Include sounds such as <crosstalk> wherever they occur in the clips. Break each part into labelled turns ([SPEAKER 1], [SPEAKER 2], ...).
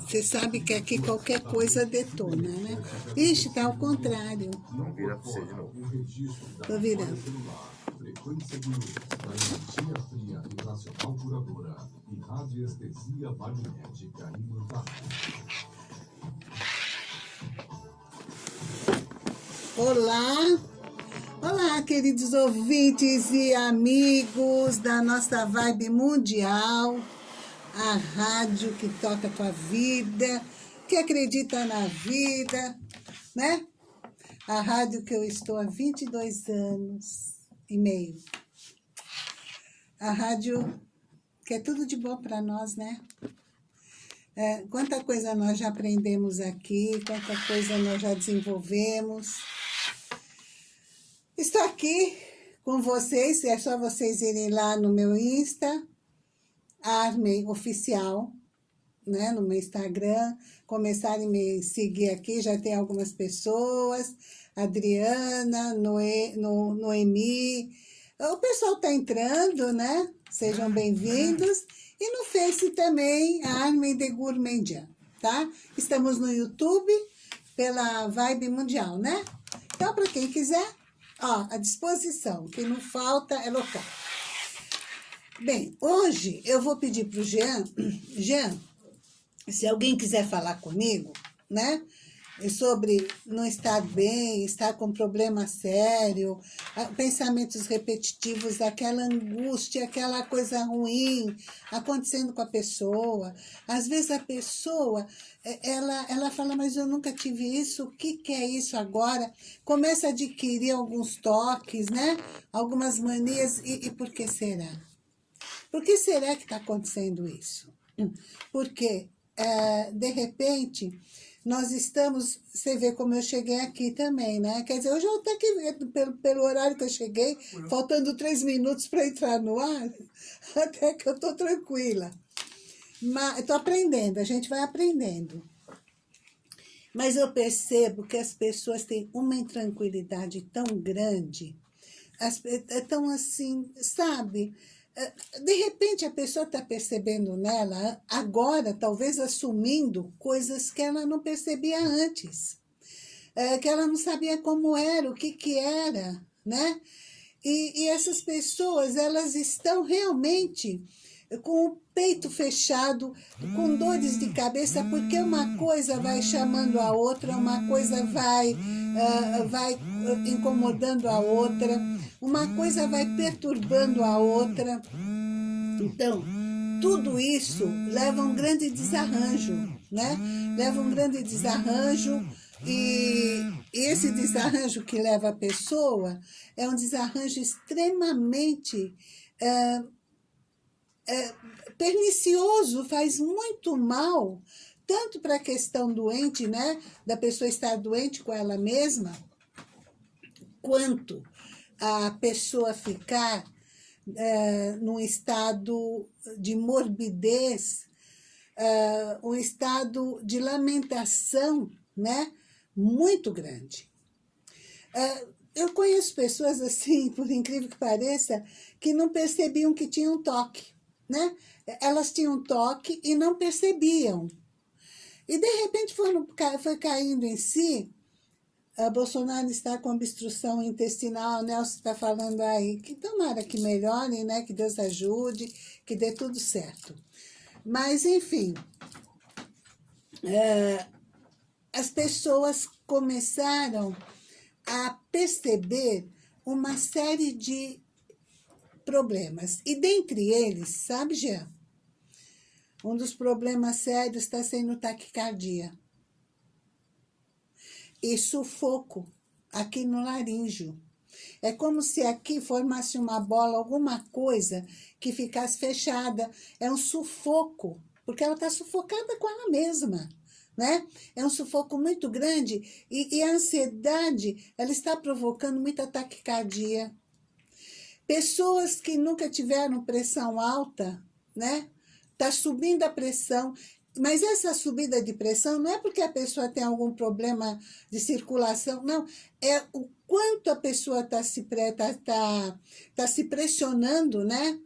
[SPEAKER 1] Você sabe que aqui qualquer coisa detona, né? Ixi, tá ao contrário.
[SPEAKER 2] Não vira pra você de novo.
[SPEAKER 1] Tô virando.
[SPEAKER 3] Frequência de luz, energia fria e racional curadora e radiestesia magnética imantável.
[SPEAKER 1] Olá! Olá, queridos ouvintes e amigos da nossa vibe mundial, a rádio que toca a tua vida, que acredita na vida, né? A rádio que eu estou há 22 anos e meio. A rádio que é tudo de bom para nós, né? É, quanta coisa nós já aprendemos aqui, quanta coisa nós já desenvolvemos Estou aqui com vocês, é só vocês irem lá no meu Insta, Arme Oficial, né, no meu Instagram, começarem a me seguir aqui, já tem algumas pessoas, Adriana, Noe, no, Noemi, o pessoal está entrando, né, sejam bem-vindos, e no Face também, Arme de Gourmandian, tá? Estamos no YouTube, pela Vibe Mundial, né? Então, para quem quiser, Ó, à disposição, o que não falta é local. Bem, hoje eu vou pedir para o Jean, <clears throat> Jean, se alguém quiser falar comigo, né? Sobre não estar bem, estar com problema sério, pensamentos repetitivos, aquela angústia, aquela coisa ruim acontecendo com a pessoa. Às vezes a pessoa é, ela, ela fala, mas eu nunca tive isso, o que, que é isso agora? Começa a adquirir alguns toques, né? Algumas manias, e, e por que será? Por que será que está acontecendo isso? Porque, é, de repente, nós estamos, você vê como eu cheguei aqui também, né? Quer dizer, hoje eu até que, pelo, pelo horário que eu cheguei, faltando três minutos para entrar no ar, <laughs> até que eu estou tranquila. Mas estou aprendendo, a gente vai aprendendo. Mas eu percebo que as pessoas têm uma intranquilidade tão grande, é tão assim, sabe? De repente a pessoa está percebendo nela, agora, talvez assumindo coisas que ela não percebia antes. É, que ela não sabia como era, o que que era, né? E, e essas pessoas, elas estão realmente com o peito fechado, com dores de cabeça, porque uma coisa vai chamando a outra, uma coisa vai, uh, vai incomodando a outra, uma coisa vai perturbando a outra. Então, tudo isso leva a um grande desarranjo, né? Leva um grande desarranjo e esse desarranjo que leva a pessoa é um desarranjo extremamente... Uh, é, pernicioso, faz muito mal, tanto para a questão doente, né, da pessoa estar doente com ela mesma, quanto a pessoa ficar é, num estado de morbidez, é, um estado de lamentação, né, muito grande. É, eu conheço pessoas assim, <laughs> por incrível que pareça, que não percebiam que tinham toque né? Elas tinham toque e não percebiam. E, de repente, foram, foi caindo em si. A Bolsonaro está com obstrução intestinal, Nelson está falando aí, que tomara que melhore, né? Que Deus ajude, que dê tudo certo. Mas, enfim, é, as pessoas começaram a perceber uma série de problemas. E dentre eles, sabe, Jean? Um dos problemas sérios está sendo taquicardia. E sufoco aqui no laríngeo. É como se aqui formasse uma bola, alguma coisa que ficasse fechada. É um sufoco, porque ela está sufocada com ela mesma. Né? É um sufoco muito grande e, e a ansiedade, ela está provocando muita taquicardia, Pessoas que nunca tiveram pressão alta, né? Tá subindo a pressão, mas essa subida de pressão não é porque a pessoa tem algum problema de circulação, não. É o quanto a pessoa está se, tá, tá, tá se pressionando, né?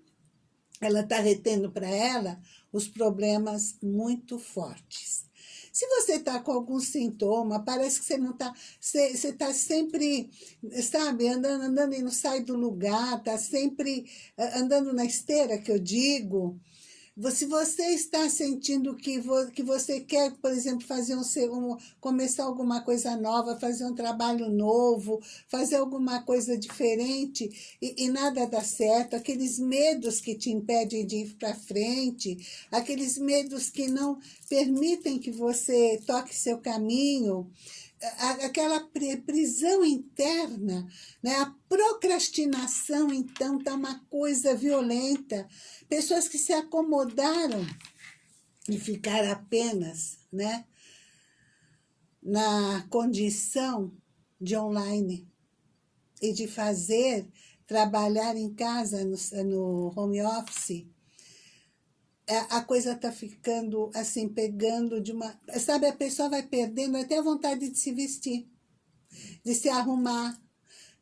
[SPEAKER 1] Ela está retendo para ela os problemas muito fortes. Se você está com algum sintoma, parece que você não está, você está sempre, sabe, andando, andando e não sai do lugar, está sempre eh, andando na esteira, que eu digo, se você está sentindo que, vo, que você quer, por exemplo, fazer um, um, começar alguma coisa nova, fazer um trabalho novo, fazer alguma coisa diferente e, e nada dá certo, aqueles medos que te impedem de ir para frente, aqueles medos que não permitem que você toque seu caminho, aquela prisão interna, né? a procrastinação, então, está uma coisa violenta. Pessoas que se acomodaram e ficaram apenas né? na condição de online e de fazer, trabalhar em casa, no, no home office, é, a coisa está ficando assim, pegando de uma... Sabe, a pessoa vai perdendo até a vontade de se vestir, de se arrumar,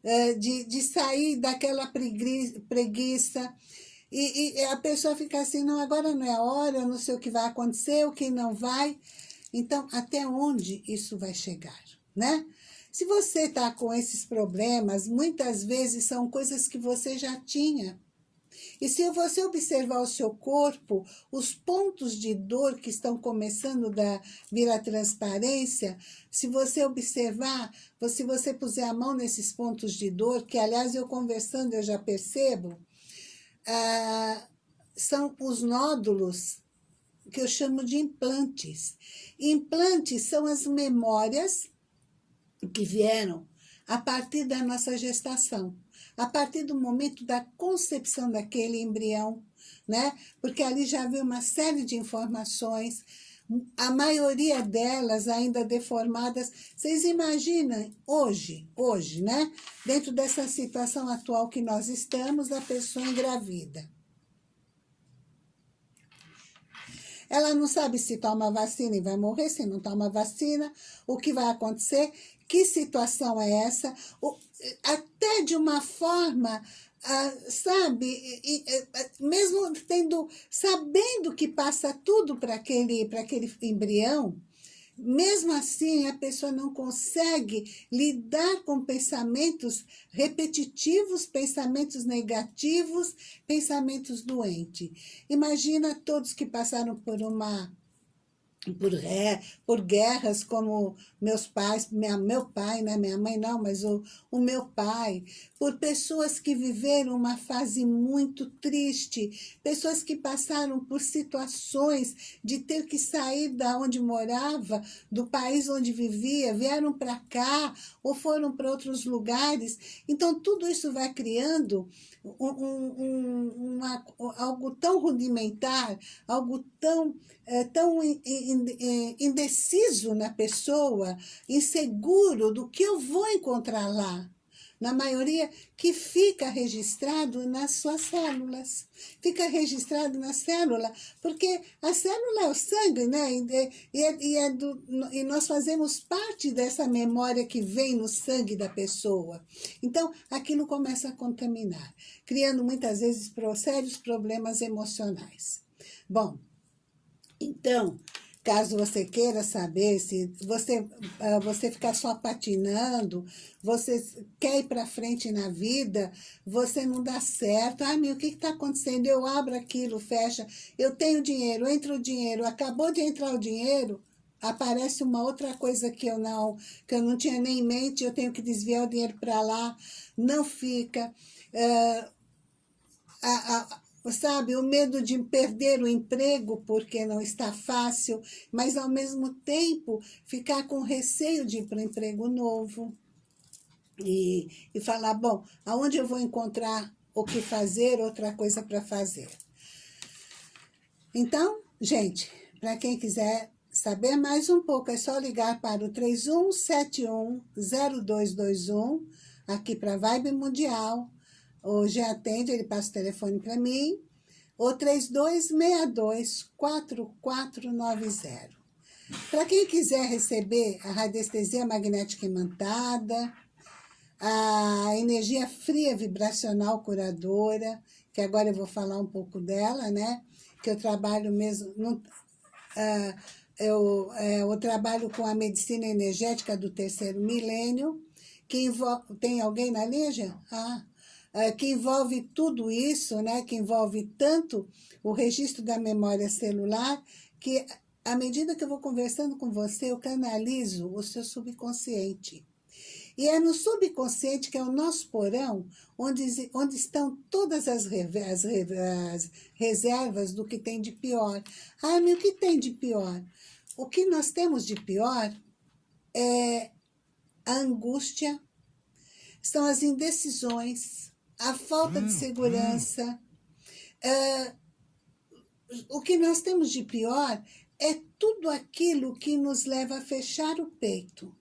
[SPEAKER 1] é, de, de sair daquela preguiça. E, e a pessoa fica assim, não, agora não é a hora, eu não sei o que vai acontecer, o que não vai. Então, até onde isso vai chegar, né? Se você está com esses problemas, muitas vezes são coisas que você já tinha. E se você observar o seu corpo, os pontos de dor que estão começando a vir transparência, se você observar, se você puser a mão nesses pontos de dor, que aliás eu conversando eu já percebo, ah, são os nódulos que eu chamo de implantes. Implantes são as memórias que vieram a partir da nossa gestação a partir do momento da concepção daquele embrião, né? Porque ali já havia uma série de informações, a maioria delas ainda deformadas. Vocês imaginam hoje, hoje, né? Dentro dessa situação atual que nós estamos, a pessoa engravida. Ela não sabe se toma vacina e vai morrer, se não toma vacina, o que vai acontecer, que situação é essa, o, até de uma forma, ah, sabe, e, e, mesmo tendo, sabendo que passa tudo para aquele, aquele embrião, mesmo assim, a pessoa não consegue lidar com pensamentos repetitivos, pensamentos negativos, pensamentos doentes. Imagina todos que passaram por uma por, é, por guerras como meus pais, minha, meu pai, né, minha mãe não, mas o, o meu pai, por pessoas que viveram uma fase muito triste, pessoas que passaram por situações de ter que sair da onde morava, do país onde vivia, vieram para cá ou foram para outros lugares. Então, tudo isso vai criando um, um, uma, algo tão rudimentar, algo tão, é, tão indeciso na pessoa, inseguro do que eu vou encontrar lá na maioria, que fica registrado nas suas células. Fica registrado na célula, porque a célula é o sangue, né? E, e, é do, e nós fazemos parte dessa memória que vem no sangue da pessoa. Então, aquilo começa a contaminar, criando muitas vezes sérios problemas emocionais. Bom, então, Caso você queira saber se você, ah, você ficar só patinando, você quer ir para frente na vida, você não dá certo. Ah, meu, o que está acontecendo? Eu abro aquilo, fecha, eu tenho dinheiro, entra o dinheiro, acabou de entrar o dinheiro, aparece uma outra coisa que eu não, que eu não tinha nem em mente, eu tenho que desviar o dinheiro para lá, não fica. Uh, a, a, sabe, o medo de perder o emprego porque não está fácil, mas ao mesmo tempo ficar com receio de ir para um emprego novo. E, e falar, bom, aonde eu vou encontrar o que fazer, outra coisa para fazer. Então, gente, para quem quiser saber mais um pouco, é só ligar para o 31710221, aqui para Vibe Mundial, Hoje atende, ele passa o telefone para mim, o 3262-4490. Para quem quiser receber a radiestesia magnética imantada, a energia fria vibracional curadora, que agora eu vou falar um pouco dela, né? que eu trabalho mesmo... Ah, eu, é, eu trabalho com a medicina energética do terceiro milênio, que. Tem alguém na linha, Ah, que envolve tudo isso, né? Que envolve tanto o registro da memória celular, que à medida que eu vou conversando com você, eu canalizo o seu subconsciente. E é no subconsciente, que é o nosso porão, onde, onde estão todas as, as, as reservas do que tem de pior. Ah, mas o que tem de pior? O que nós temos de pior é a angústia, são as indecisões, a falta de hum, segurança. É, o que nós temos de pior é tudo aquilo que nos leva a fechar o peito.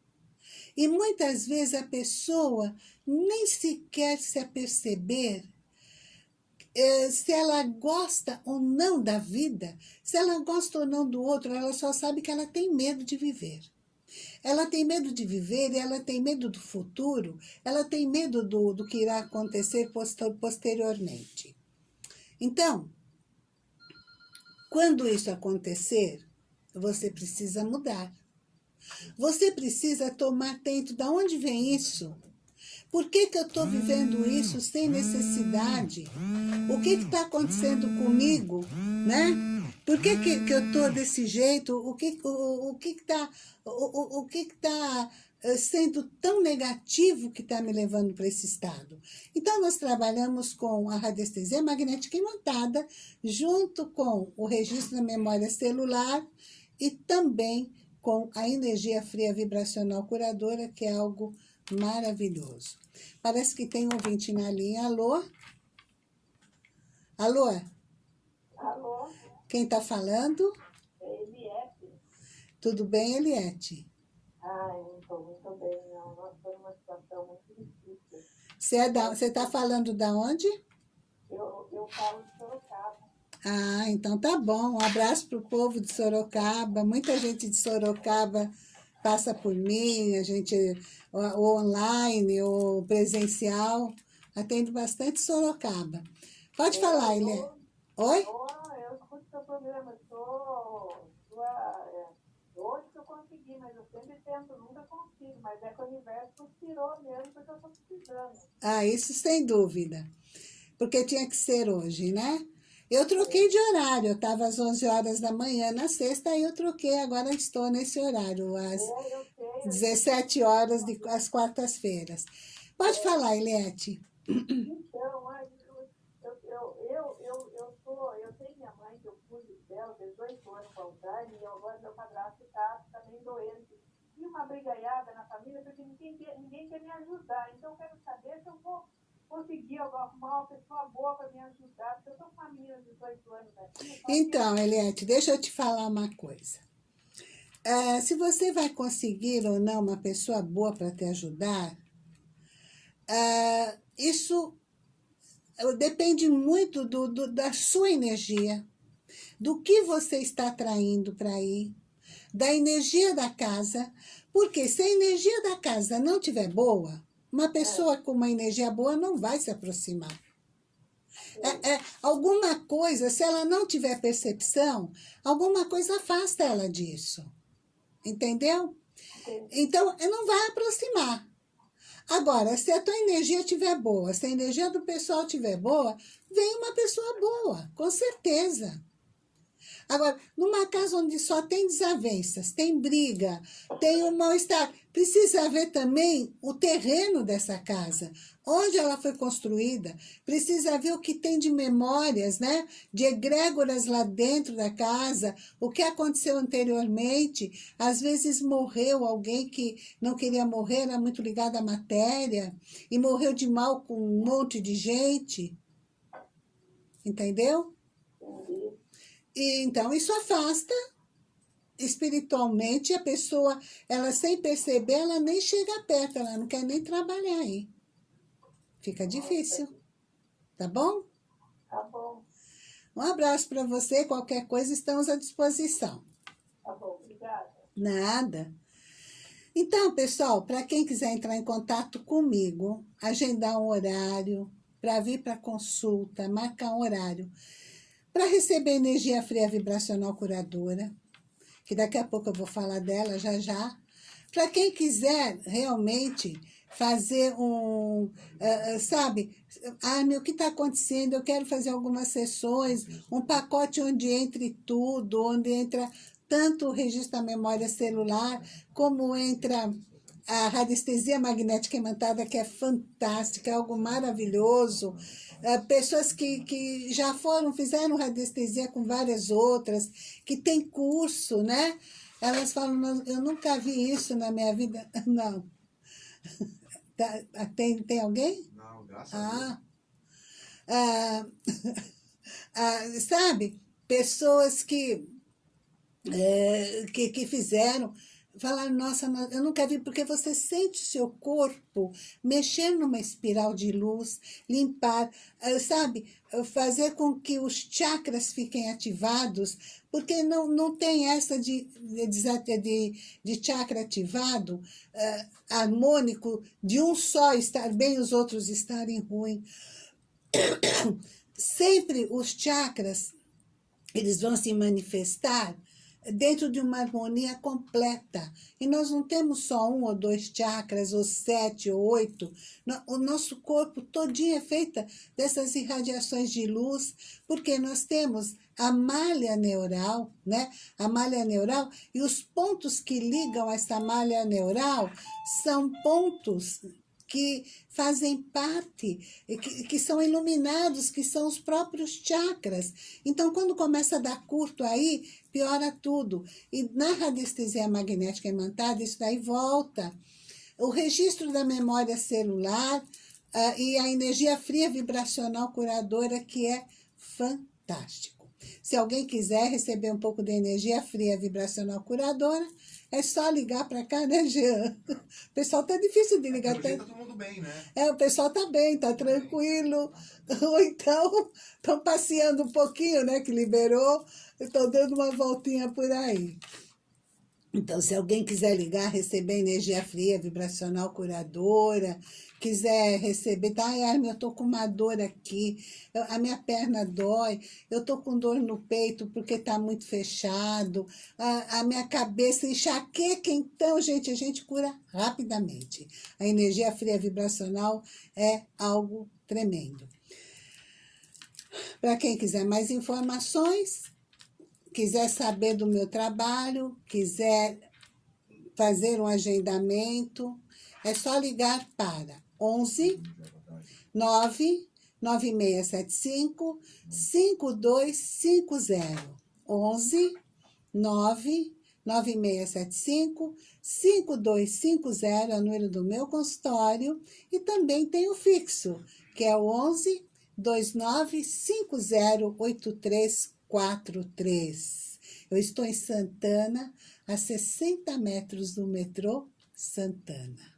[SPEAKER 1] E muitas vezes a pessoa nem sequer se aperceber é, se ela gosta ou não da vida, se ela gosta ou não do outro, ela só sabe que ela tem medo de viver. Ela tem medo de viver, ela tem medo do futuro, ela tem medo do, do que irá acontecer posteriormente. Então, quando isso acontecer, você precisa mudar. Você precisa tomar atento de onde vem isso. Por que, que eu estou vivendo isso sem necessidade? O que está acontecendo comigo? Né? Por que, que, que eu estou desse jeito? O que o, o que está o, o, o que está eh, sendo tão negativo que está me levando para esse estado. Então, nós trabalhamos com a radiestesia magnética imantada, junto com o registro da memória celular e também com a energia fria vibracional curadora, que é algo maravilhoso. Parece que tem um ouvinte na linha. Alô? Alô?
[SPEAKER 2] Alô?
[SPEAKER 1] Quem está falando?
[SPEAKER 2] É Eliette.
[SPEAKER 1] Tudo bem, Eliette?
[SPEAKER 2] Ai, não estou muito bem, não. Nós estamos numa situação muito difícil.
[SPEAKER 1] Você é da, está falando da onde?
[SPEAKER 2] Eu, eu falo de Sorocaba.
[SPEAKER 1] Ah, então tá bom. Um abraço para o povo de Sorocaba. Muita gente de Sorocaba passa por mim, a gente, o online, o presencial, atendo bastante Sorocaba. Pode eu falar, Eliane. Oi?
[SPEAKER 2] Eu escuto seu programa, sou é, hoje que eu consegui, mas eu sempre tento, nunca consigo, mas é que o universo conspirou mesmo, porque eu estou precisando.
[SPEAKER 1] Ah, isso sem dúvida. Porque tinha que ser hoje, né? Eu troquei de horário, eu estava às 11 horas da manhã na sexta, aí eu troquei, agora estou nesse horário, às 17 horas de, às quartas-feiras. Pode falar, Eliette.
[SPEAKER 2] Então, eu, eu, eu, eu, eu, sou, eu tenho minha mãe, que eu cuido dela, 18 anos com Alzheimer, e agora meu padrasto está também doente. E uma brigaiada na família, porque ninguém, ninguém quer me ajudar. Então, eu quero saber se eu vou conseguir arrumar uma pessoa boa para me ajudar, porque eu estou com de 18 anos aqui.
[SPEAKER 1] Então, Eliette, deixa eu te falar uma coisa. É, se você vai conseguir ou não uma pessoa boa para te ajudar, é, isso depende muito do, do, da sua energia, do que você está atraindo para aí, da energia da casa, porque se a energia da casa não estiver boa, uma pessoa com uma energia boa não vai se aproximar. É, é, alguma coisa, se ela não tiver percepção, alguma coisa afasta ela disso. Entendeu? Então, não vai aproximar. Agora, se a tua energia estiver boa, se a energia do pessoal estiver boa, vem uma pessoa boa, com certeza. Agora, numa casa onde só tem desavenças, tem briga, tem um mal-estar, precisa ver também o terreno dessa casa, onde ela foi construída, precisa ver o que tem de memórias, né? De egrégoras lá dentro da casa, o que aconteceu anteriormente. Às vezes morreu alguém que não queria morrer, era muito ligado à matéria, e morreu de mal com um monte de gente. Entendeu? E, então, isso afasta espiritualmente a pessoa, ela sem perceber, ela nem chega perto, ela não quer nem trabalhar aí. Fica difícil. Tá bom?
[SPEAKER 2] Tá bom.
[SPEAKER 1] Um abraço para você, qualquer coisa estamos à disposição.
[SPEAKER 2] Tá bom, obrigada.
[SPEAKER 1] Nada. Então, pessoal, para quem quiser entrar em contato comigo, agendar um horário para vir para consulta, marcar um horário, para receber energia fria vibracional curadora, que daqui a pouco eu vou falar dela já já. Para quem quiser realmente fazer um, uh, sabe, ah, meu, o que está acontecendo? Eu quero fazer algumas sessões, um pacote onde entre tudo, onde entra tanto o registro da memória celular, como entra a radiestesia magnética imantada, que é fantástica, é algo maravilhoso. Uh, pessoas que, que já foram, fizeram radiestesia com várias outras, que tem curso, né? Elas falam, eu nunca vi isso na minha vida. <laughs> Não. Tá, tem, tem alguém?
[SPEAKER 4] Não, graças
[SPEAKER 1] ah. a Deus. Ah, <laughs> ah, sabe, pessoas que, é, que, que fizeram falar, nossa, eu nunca vi, porque você sente o seu corpo mexer numa espiral de luz, limpar, eh, sabe, fazer com que os chakras fiquem ativados, porque não, não tem essa de, de, de, de chakra ativado, uh, harmônico, de um só estar bem e os outros estarem ruim. <coughs> Sempre os chakras, eles vão se manifestar dentro de uma harmonia completa. E nós não temos só um ou dois chakras, ou sete ou oito. O nosso corpo todinho é feito dessas irradiações de luz, porque nós temos a malha neural, né? A malha neural e os pontos que ligam essa malha neural são pontos que fazem parte, que, que são iluminados, que são os próprios chakras. Então, quando começa a dar curto aí, piora tudo. E na radiestesia magnética imantada, isso daí volta. O registro da memória celular uh, e a energia fria vibracional curadora, que é fantástico. Se alguém quiser receber um pouco de energia fria vibracional curadora, é só ligar para cá, né, Jean? O pessoal tá difícil de ligar.
[SPEAKER 4] Tá todo mundo bem, né?
[SPEAKER 1] É, o pessoal tá bem, tá tranquilo. Ou então, estão passeando um pouquinho, né, que liberou. Estão dando uma voltinha por aí. Então, se alguém quiser ligar, receber energia fria, vibracional curadora, quiser receber, tá, ai, eu tô com uma dor aqui, eu, a minha perna dói, eu tô com dor no peito porque tá muito fechado, a, a minha cabeça enxaqueca, então, gente, a gente cura rapidamente. A energia fria vibracional é algo tremendo. Para quem quiser mais informações, quiser saber do meu trabalho, quiser fazer um agendamento, é só ligar para 11 9 9675 5250. 11 9 9675 5250 é o número do meu consultório e também tem o fixo, que é o 11 2950 83 43. Eu estou em Santana, a 60 metros do metrô Santana.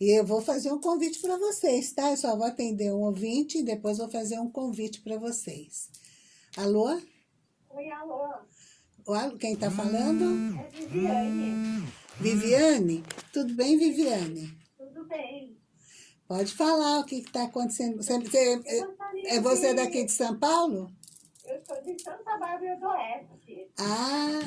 [SPEAKER 1] E eu vou fazer um convite para vocês, tá? Eu só vou atender um ouvinte e depois vou fazer um convite para vocês. Alô?
[SPEAKER 2] Oi, alô.
[SPEAKER 1] Alô, quem está falando?
[SPEAKER 2] É Viviane.
[SPEAKER 1] Viviane? Tudo bem, Viviane?
[SPEAKER 2] Tudo bem.
[SPEAKER 1] Pode falar o que está acontecendo. Você, você, é você daqui de São Paulo?
[SPEAKER 2] Eu sou de Santa Bárbara do Oeste.
[SPEAKER 1] Ah,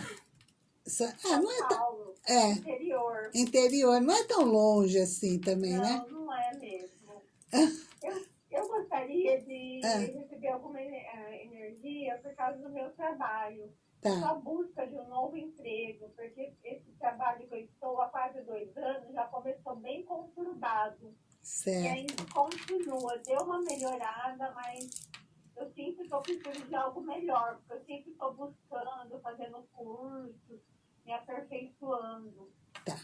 [SPEAKER 1] ah não é
[SPEAKER 2] tão...
[SPEAKER 1] É.
[SPEAKER 2] Interior.
[SPEAKER 1] Interior. Não é tão longe assim também,
[SPEAKER 2] não,
[SPEAKER 1] né?
[SPEAKER 2] Não, não é mesmo. <laughs> eu, eu gostaria de ah. receber alguma eh, energia por causa do meu trabalho. Tá. Só busca de um novo emprego, porque esse trabalho que eu estou há quase dois anos já começou bem conturbado.
[SPEAKER 1] Certo. E
[SPEAKER 2] ainda continua. Deu uma melhorada, mas eu sempre estou precisando de algo melhor, porque eu sempre estou buscando, fazendo cursos, me aperfeiçoando.
[SPEAKER 1] Tá.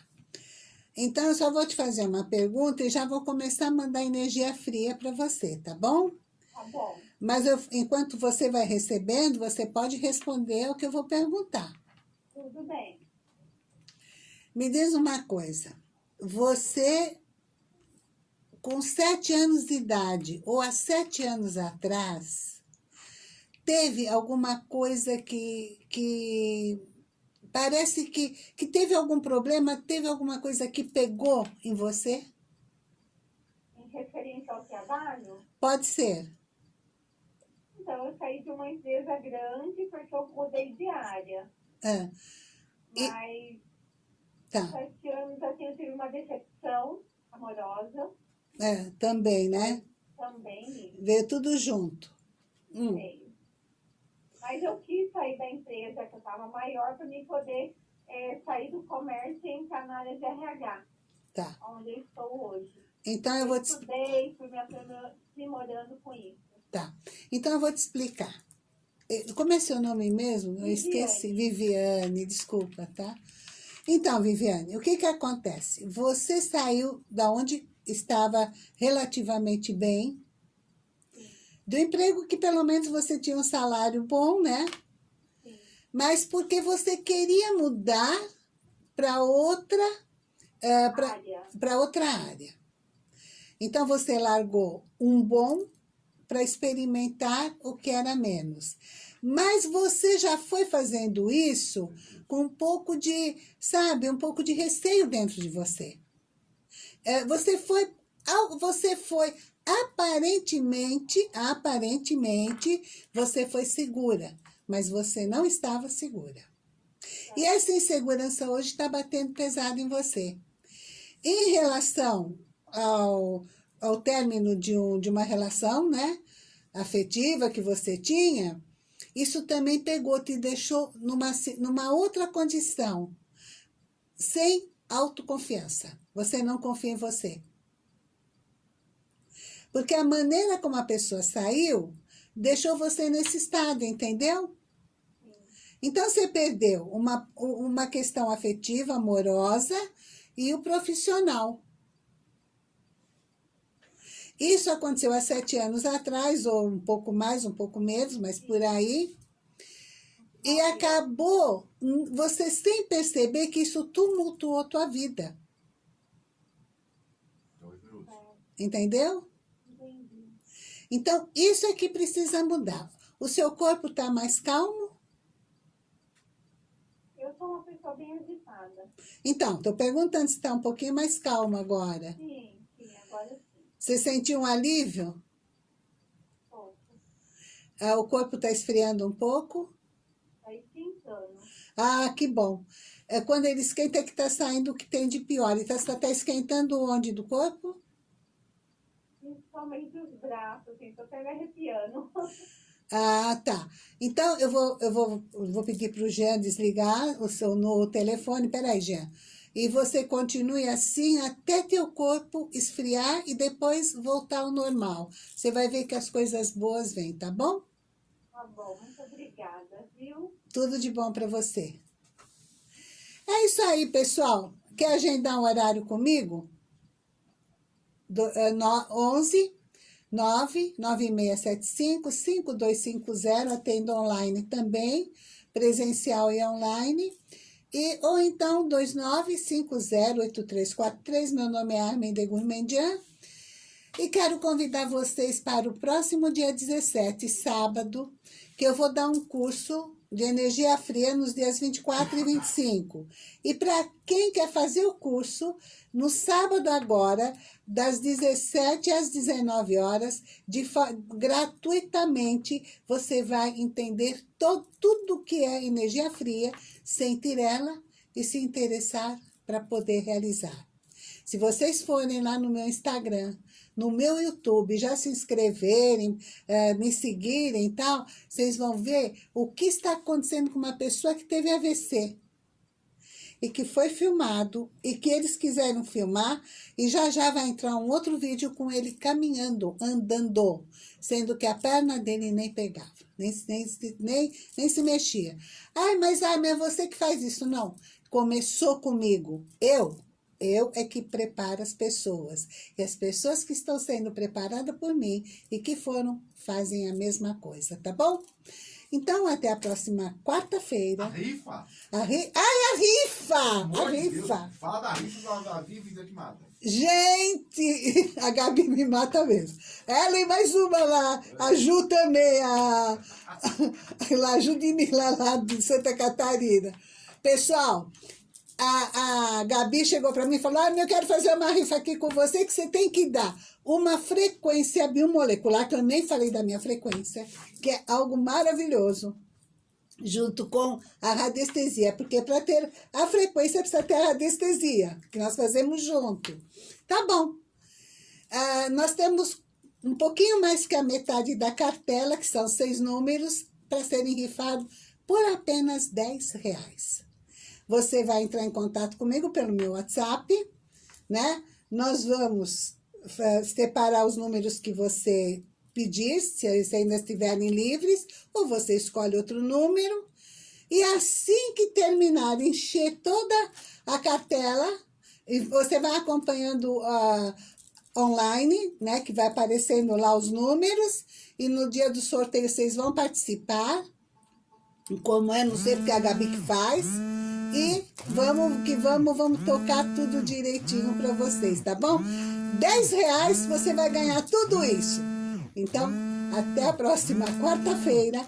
[SPEAKER 1] Então, eu só vou te fazer uma pergunta e já vou começar a mandar energia fria para você, tá bom?
[SPEAKER 2] Tá bom.
[SPEAKER 1] Mas eu, enquanto você vai recebendo, você pode responder o que eu vou perguntar.
[SPEAKER 2] Tudo bem.
[SPEAKER 1] Me diz uma coisa. Você com sete anos de idade ou há sete anos atrás, teve alguma coisa que, que parece que, que teve algum problema, teve alguma coisa que pegou em você?
[SPEAKER 2] Em referência ao trabalho?
[SPEAKER 1] Pode ser.
[SPEAKER 2] Então, eu saí de uma empresa grande porque eu mudei de área.
[SPEAKER 1] Ah, E-
[SPEAKER 2] Mas
[SPEAKER 1] tá,
[SPEAKER 2] sete anos assim, eu tive uma decepção amorosa
[SPEAKER 1] é, também, né?
[SPEAKER 2] também.
[SPEAKER 1] Veio tudo junto. Hum,
[SPEAKER 2] Veio. Mas eu quis sair da empresa que eu estava maior para mim poder eh, sair do comércio e entrar na área de RH,
[SPEAKER 1] tá.
[SPEAKER 2] onde eu estou hoje.
[SPEAKER 1] Então eu vou te
[SPEAKER 2] Estudei, fui me aprimorando com isso.
[SPEAKER 1] Tá. Então eu vou te explicar. Eh, Como é seu nome mesmo? Eu
[SPEAKER 2] Viviane.
[SPEAKER 1] esqueci. Viviane, desculpa, tá? Então, Viviane, o que que acontece? Você saiu da onde estava relativamente bem, do emprego que pelo menos você tinha um salário bom, né?
[SPEAKER 2] Sim.
[SPEAKER 1] Mas porque você queria mudar para outra, eh, pra-
[SPEAKER 2] área.
[SPEAKER 1] para outra área. Então você largou um bom para experimentar o que era menos. Mas você já foi fazendo isso com um pouco de, sabe, um pouco de receio dentro de você. É, você foi, você foi aparentemente, aparentemente, você foi segura, mas você não estava segura. E essa insegurança hoje está batendo pesado em você. Em relação ao, ao término de, um, de uma relação, né, afetiva que você tinha, isso também pegou, te deixou numa, numa outra condição, sem autoconfiança. Você não confia em você. Porque a maneira como a pessoa saiu, deixou você nesse estado, entendeu? Então, você perdeu uma, uma questão afetiva, amorosa e o profissional. Isso aconteceu há sete anos atrás, ou um pouco mais, um pouco menos, mas por aí. E acabou hum, você sem perceber que isso tumultuou tua vida.
[SPEAKER 3] Minutos.
[SPEAKER 1] Entendeu?
[SPEAKER 2] Entendi.
[SPEAKER 1] Então, isso é que precisa mudar. O seu corpo está mais calmo?
[SPEAKER 2] Eu sou uma pessoa bem agitada.
[SPEAKER 1] Então, estou perguntando se está um pouquinho mais calmo agora.
[SPEAKER 2] Sim, sim, agora sim.
[SPEAKER 1] Você sentiu um alívio?
[SPEAKER 2] Pouco.
[SPEAKER 1] Ah, o corpo está esfriando um pouco? Ah, que bom. É quando ele esquenta é que está saindo o que tem de pior. Ele está tá esquentando onde do corpo?
[SPEAKER 2] Principalmente os braços, assim, tô até me arrepiando. <laughs>
[SPEAKER 1] Ah, tá. Então, eu vou, eu vou, eu vou pedir para o Jean desligar o seu no telefone. Peraí, Jean. E você continue assim até teu corpo esfriar e depois voltar ao normal. Você vai ver que as coisas boas vêm, tá bom?
[SPEAKER 2] Tá bom, muito obrigada, viu?
[SPEAKER 1] Tudo de bom para você. É isso aí, pessoal. Quer agendar um horário comigo? Do, é, no, 11 99675 5250. Atendo online também, presencial e online. E, ou então 29508343. Meu nome é Armin de Gourmandian. E quero convidar vocês para o próximo dia 17, sábado, que eu vou dar um curso de energia fria nos dias 24 e 25. E para quem quer fazer o curso, no sábado agora, das 17 às 19 horas, de gratuitamente, você vai entender to- tudo que é energia fria, sentir ela e se interessar para poder realizar. Se vocês forem lá no meu Instagram, no meu YouTube, já se inscreverem, eh, me seguirem e tal, vocês vão ver o que está acontecendo com uma pessoa que teve AVC e que foi filmado e que eles quiseram filmar e já já vai entrar um outro vídeo com ele caminhando, andando, sendo que a perna dele nem pegava, nem, nem, nem, nem se mexia. Ai, mas, ai, mas é você que faz isso. Não, começou comigo. Eu, eu é que preparo as pessoas. E as pessoas que estão sendo preparadas por mim e que foram, fazem a mesma coisa, tá bom? Então, até a próxima
[SPEAKER 4] A
[SPEAKER 1] quarta-feira.
[SPEAKER 4] rifa?
[SPEAKER 1] A ri... Ai, a rifa! A
[SPEAKER 4] Amor de Deus,
[SPEAKER 1] rifa!
[SPEAKER 4] Fala da rifa da, Vivi que mata.
[SPEAKER 1] Gente, <laughs> a Gabi me mata mesmo. Ela e mais uma lá, a Ju também, a, <laughs> a, a Ju de lá de Santa Catarina. Pessoal, a, a Gabi chegou para mim e falou, ah, eu quero fazer uma rifa aqui com você, que você tem que dar uma frequência biomolecular, que eu nem falei da minha frequência, que é algo maravilhoso, junto com a radiestesia, porque para ter a frequência precisa ter a radiestesia, que nós fazemos junto. Tá bom. Ah, nós temos um pouquinho mais que a metade da cartela, que são seis números, para serem rifados por apenas 10 reais. Você vai entrar em contato comigo pelo meu WhatsApp, né? Nós vamos separar os números que você pedir, se eles ainda estiverem livres, ou você escolhe outro número. E assim que terminar, encher toda a cartela, e você vai acompanhando uh, online, né, que vai aparecendo lá os números, e no dia do sorteio vocês vão participar, como é, não sei porque a Gabi que faz, e vamos que vamos, vamos tocar tudo direitinho para vocês, tá bom? 10 reais você vai ganhar tudo isso. Então, até a próxima quarta-feira.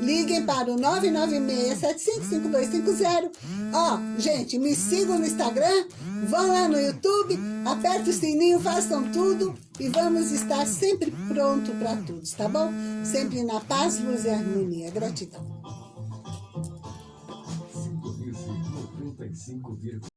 [SPEAKER 1] Liguem para o 996-755250. Ó, gente, me sigam no Instagram, vão lá no YouTube, apertem o sininho, façam tudo e vamos estar sempre pronto para todos, tá bom? Sempre na paz, luz e harmonia. Gratidão.
[SPEAKER 3] 95,5